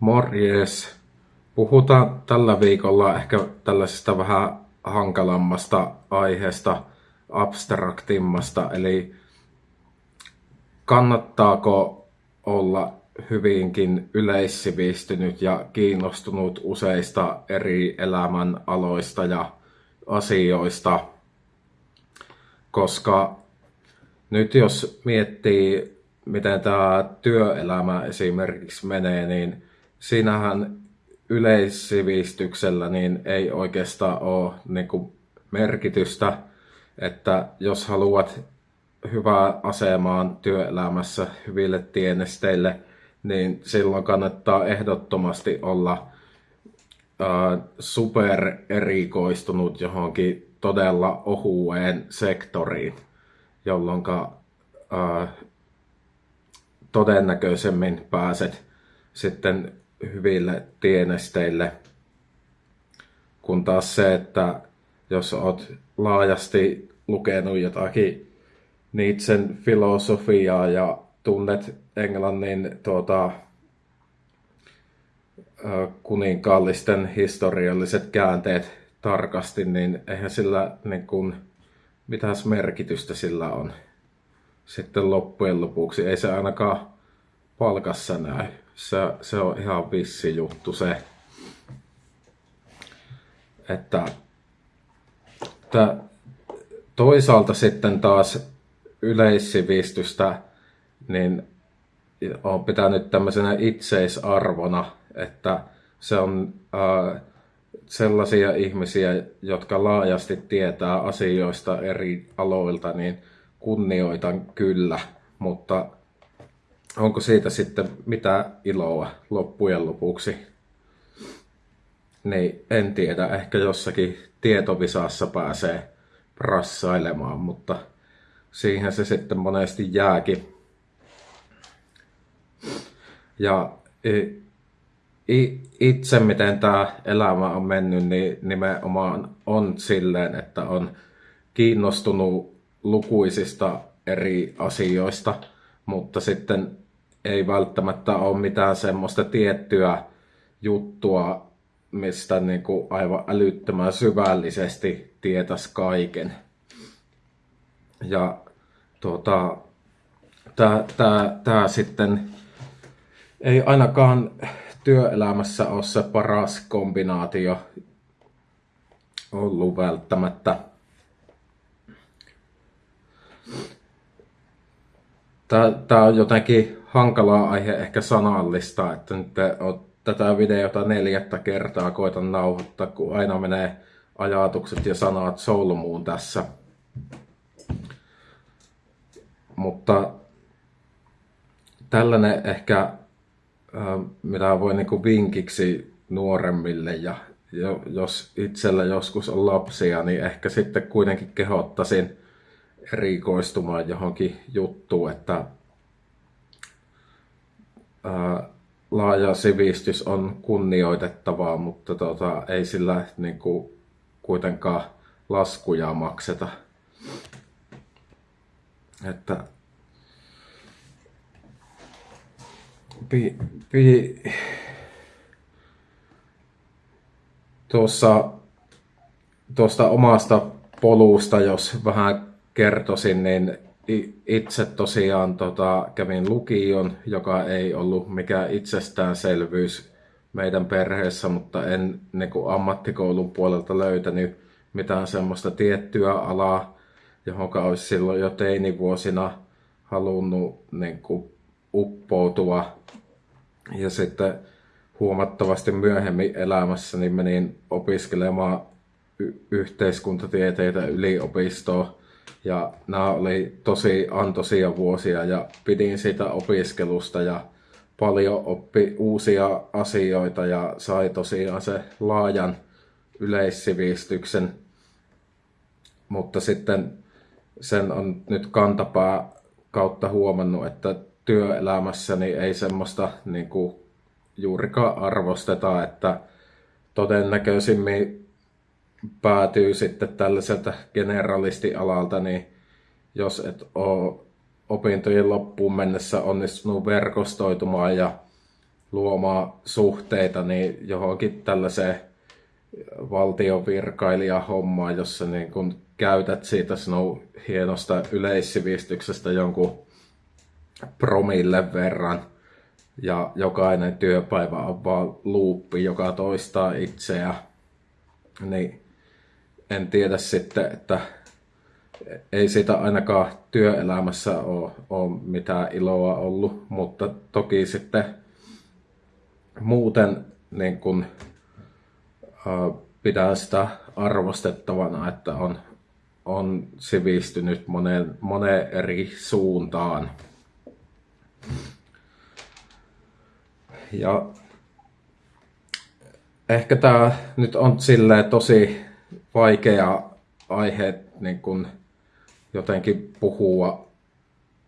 Morjes. Puhutaan tällä viikolla ehkä tällaisesta vähän hankalammasta aiheesta, abstraktimmasta, eli kannattaako olla hyvinkin yleissivistynyt ja kiinnostunut useista eri elämän aloista ja asioista, koska nyt jos miettii, miten tämä työelämä esimerkiksi menee, niin siinähän yleissivistyksellä niin ei oikeastaan ole niin kuin merkitystä, että jos haluat hyvää asemaan työelämässä hyville tienesteille, niin silloin kannattaa ehdottomasti olla super erikoistunut johonkin todella ohueen sektoriin, jolloin todennäköisemmin pääset sitten hyville tienesteille, kun taas se, että jos olet laajasti lukenut jotakin Nietzschen filosofiaa ja tunnet Englannin tuota, kuninkaallisten historialliset käänteet tarkasti, niin eihän sillä niin kuin, mitäs merkitystä sillä on sitten loppujen lopuksi. Ei se ainakaan palkassa näy. Se, se on ihan vissi juttu se, että, että toisaalta sitten taas yleissivistystä niin on pitänyt tämmöisenä itseisarvona, että se on äh, sellaisia ihmisiä, jotka laajasti tietää asioista eri aloilta, niin kunnioitan kyllä, mutta onko siitä sitten mitä iloa loppujen lopuksi? Niin en tiedä, ehkä jossakin tietovisassa pääsee rassailemaan, mutta siihen se sitten monesti jääkin. Ja itse miten tämä elämä on mennyt, niin nimenomaan on silleen, että on kiinnostunut lukuisista eri asioista, mutta sitten ei välttämättä ole mitään semmoista tiettyä juttua, mistä niin kuin aivan älyttömän syvällisesti tietäisi kaiken. Ja tuota, tämä sitten ei ainakaan työelämässä ole se paras kombinaatio ollut välttämättä. Tämä on jotenkin hankalaa aihe ehkä sanallista, että nyt tätä videota neljättä kertaa koitan nauhoittaa, kun aina menee ajatukset ja sanat solmuun tässä. Mutta tällainen ehkä, mitä voi niin vinkiksi nuoremmille ja jos itsellä joskus on lapsia, niin ehkä sitten kuitenkin kehottaisin erikoistumaan johonkin juttuun, että laaja sivistys on kunnioitettavaa, mutta tota, ei sillä niin kuin, kuitenkaan laskuja makseta. Että pi, pi, tuossa, tuosta omasta polusta, jos vähän kertoisin, niin itse tosiaan tota, kävin lukion, joka ei ollut mikään itsestäänselvyys meidän perheessä, mutta en niin kuin ammattikoulun puolelta löytänyt mitään semmoista tiettyä alaa, johon olisi silloin jo teinivuosina halunnut niin kuin, uppoutua. Ja sitten huomattavasti myöhemmin elämässäni menin opiskelemaan y- yhteiskuntatieteitä yliopistoon ja nämä oli tosi antoisia vuosia ja pidin sitä opiskelusta ja paljon oppi uusia asioita ja sai tosiaan se laajan yleissivistyksen. Mutta sitten sen on nyt kantapää kautta huomannut, että työelämässäni ei semmoista niin kuin juurikaan arvosteta, että todennäköisimmin päätyy sitten tällaiselta generalistialalta, niin jos et ole opintojen loppuun mennessä onnistunut verkostoitumaan ja luomaan suhteita niin johonkin tällaiseen valtiovirkailijahommaan, jossa niin kun käytät siitä sinun hienosta yleissivistyksestä jonkun promille verran ja jokainen työpäivä on vaan luuppi, joka toistaa itseä, niin en tiedä sitten, että ei siitä ainakaan työelämässä ole, ole mitään iloa ollut, mutta toki sitten muuten niin kun, äh, pidän sitä arvostettavana, että on, on sivistynyt moneen, moneen eri suuntaan. Ja ehkä tämä nyt on silleen tosi vaikea aihe niin kun jotenkin puhua,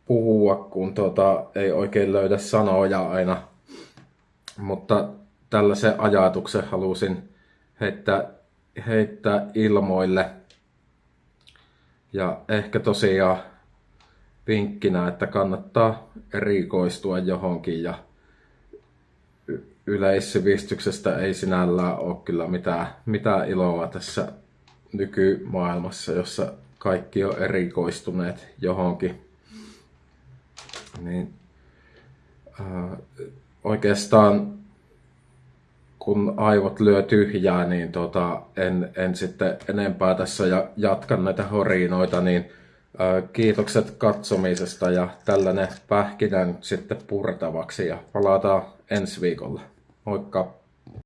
puhua kun tota, ei oikein löydä sanoja aina. Mutta tällaisen ajatuksen halusin heittää, heittää ilmoille. Ja ehkä tosiaan vinkkinä, että kannattaa erikoistua johonkin ja yleissivistyksestä ei sinällään ole kyllä mitään, mitään iloa tässä nykymaailmassa, jossa kaikki on erikoistuneet johonkin. Niin, äh, oikeastaan kun aivot lyö tyhjää, niin tota, en, en sitten enempää tässä ja jatkan näitä horinoita, niin äh, kiitokset katsomisesta ja tällainen pähkinä nyt sitten purtavaksi ja palataan ensi viikolla. Moikka!